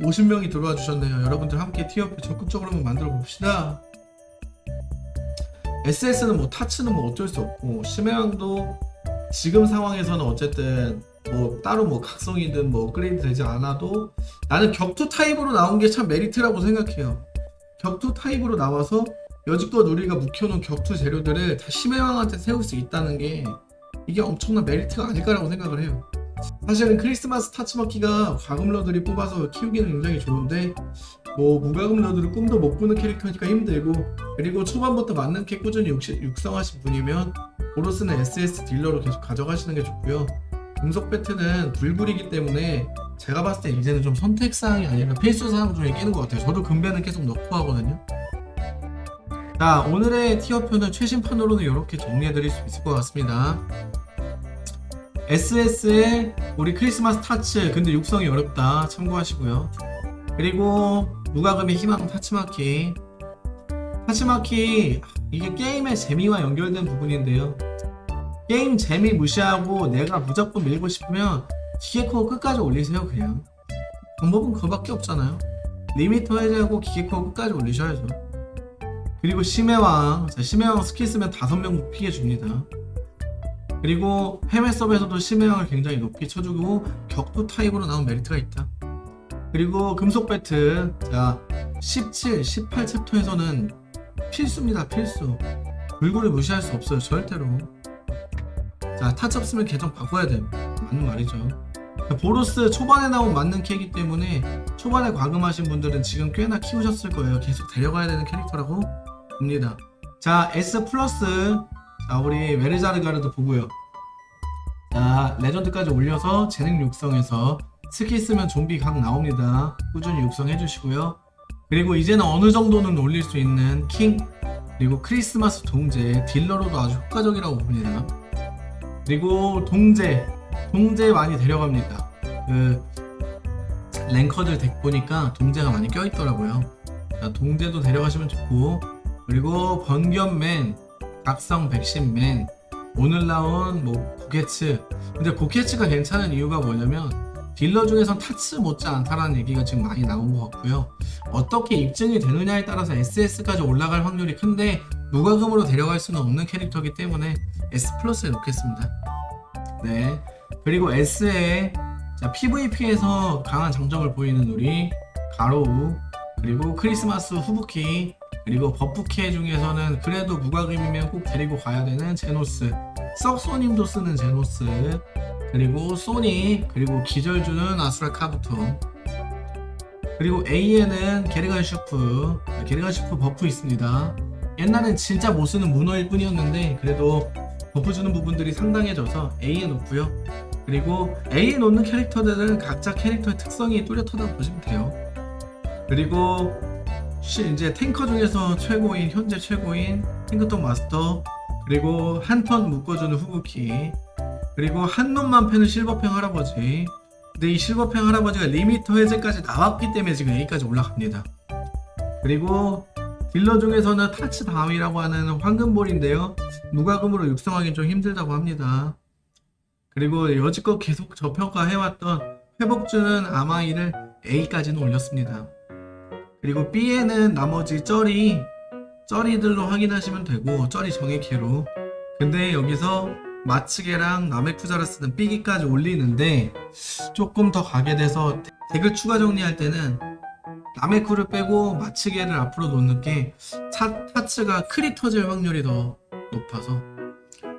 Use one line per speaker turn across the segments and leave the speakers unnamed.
50명이 들어와 주셨네요. 여러분들 함께 티어표 적극적으로 한번 만들어 봅시다. SS는 뭐 타츠는 뭐 어쩔 수 없고 심해왕도 지금 상황에서는 어쨌든 뭐 따로 뭐 각성이든 뭐 업그레이드 되지 않아도 나는 격투 타입으로 나온 게 참 메리트라고 생각해요. 격투 타입으로 나와서 여지껏 우리가 묵혀놓은 격투 재료들을 다 심해왕한테 태울 수 있다는 게 이게 엄청난 메리트가 아닐까라고 생각을 해요 사실은 크리스마스 타츠마키가 과금러들이 뽑아서 키우기는 굉장히 좋은데 뭐 무과금러들은 꿈도 못 꾸는 캐릭터니까 힘들고 그리고 초반부터 맞는 캐 꾸준히 육, 육성하신 분이면 보로스는 SS 딜러로 계속 가져가시는 게 좋고요. 금속 배트는 불굴이기 때문에 제가 봤을 때 이제는 좀 선택사항이 아니라 필수사항 중에 끼는 것 같아요. 저도 금배는 계속 넣고 하거든요. 자 오늘의 티어표는 최신판으로는 이렇게 정리해드릴 수 있을 것 같습니다 SS의 우리 크리스마스 타츠 근데 육성이 어렵다. 참고하시고요. 그리고 무과금의 희망 타츠마키. 타츠마키 이게 게임의 재미와 연결된 부분인데요. 게임 재미 무시하고 내가 무조건 밀고 싶으면 기계코어 끝까지 올리세요 그냥. 방법은 그거밖에 없잖아요. 리미터 해제하고 기계코어 끝까지 올리셔야죠. 그리고 심해왕. 자, 심해왕 스킬 쓰면 5명 피해 줍니다 그리고 해외 서버에서도 심해왕을 굉장히 높이 쳐주고 격투 타입으로 나온 메리트가 있다. 그리고 금속 배트 자 17, 18 챕터에서는 필수입니다 필수. 불고를 무시할 수 없어요 절대로. 자 타치 없으면 계정 바꿔야 돼. 맞는 말이죠. 보로스 초반에 나온 맞는 캐이기 때문에 초반에 과금하신 분들은 지금 꽤나 키우셨을 거예요. 계속 데려가야 되는 캐릭터라고 봅니다. 자 S 플러스 자 우리 메르자르가르도 보고요. 자 레전드까지 올려서 재능 육성해서 스킬 쓰면 좀비 각 나옵니다. 꾸준히 육성해 주시고요. 그리고 이제는 어느 정도는 올릴 수 있는 킹 그리고 크리스마스 동제 딜러로도 아주 효과적이라고 봅니다. 그리고 동제 동제 많이 데려갑니다. 그 랭커들 덱 보니까 동제가 많이 껴있더라고요. 자, 동제도 데려가시면 좋고 그리고 번견맨 각성 백신맨. 오늘 나온 뭐 고케츠. 근데 고케츠가 괜찮은 이유가 뭐냐면 딜러 중에선 타츠 못지 않다라는 얘기가 지금 많이 나온 것 같고요. 어떻게 입증이 되느냐에 따라서 SS까지 올라갈 확률이 큰데 무과금으로 데려갈 수는 없는 캐릭터이기 때문에 S 플러스에 놓겠습니다. 네. 그리고 S에 자, PVP에서 강한 장점을 보이는 우리 가로우 그리고 크리스마스 후부키 그리고 버프캐 중에서는 그래도 무과금이면 꼭 데리고 가야 되는 제노스. 썩소님도 쓰는 제노스. 그리고 소니 그리고 기절 주는 아수라 카부토 그리고 A에는 게류간슈프. 게류간슈프 버프 있습니다. 옛날엔 진짜 못쓰는 문어일 뿐이었는데 그래도 버프 주는 부분들이 상당해져서 A에 놓고요. 그리고 A에 놓는 캐릭터들은 각자 캐릭터의 특성이 뚜렷하다고 보시면 돼요. 그리고 이제 탱커 중에서 최고인 현재 최고인 탱크톱 마스터 그리고 한 턴 묶어주는 후부키 그리고 한 놈만 패는 실버팽 할아버지. 근데 이 실버팽 할아버지가 리미터 해제까지 나왔기 때문에 지금 A까지 올라갑니다. 그리고 딜러 중에서는 타치 다음이라고 하는 황금볼인데요. 무과금으로 육성하기 좀 힘들다고 합니다. 그리고 여지껏 계속 저평가해왔던 회복주는 아마이를 A까지는 올렸습니다 그리고 B에는 나머지 쩌리 쩌리들로 확인하시면 되고 쩌리 정액캐로. 근데 여기서 마츠게랑 나메쿠자라스는 B기까지 올리는데 조금 더 가게 돼서 덱을 추가 정리할 때는 나메쿠를 빼고 마츠게를 앞으로 놓는 게 차, 타츠가 크리 터질 확률이 더 높아서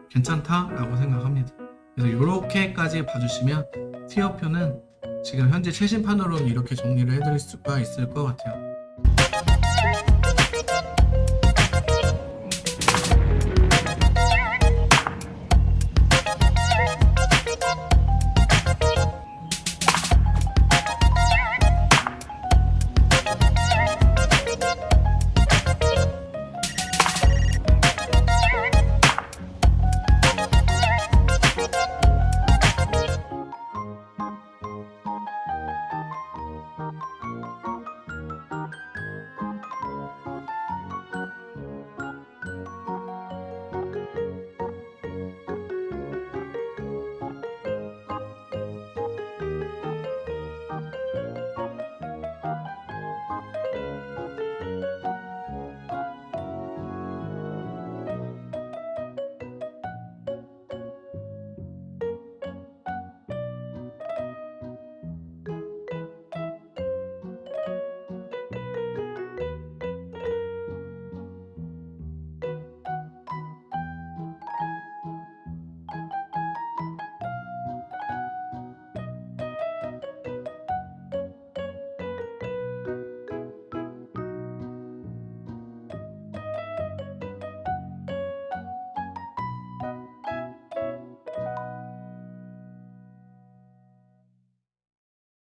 괜찮다 라고 생각합니다. 그래서 이렇게까지 봐주시면 티어표는 지금 현재 최신판으로는 이렇게 정리를 해드릴 수가 있을 것 같아요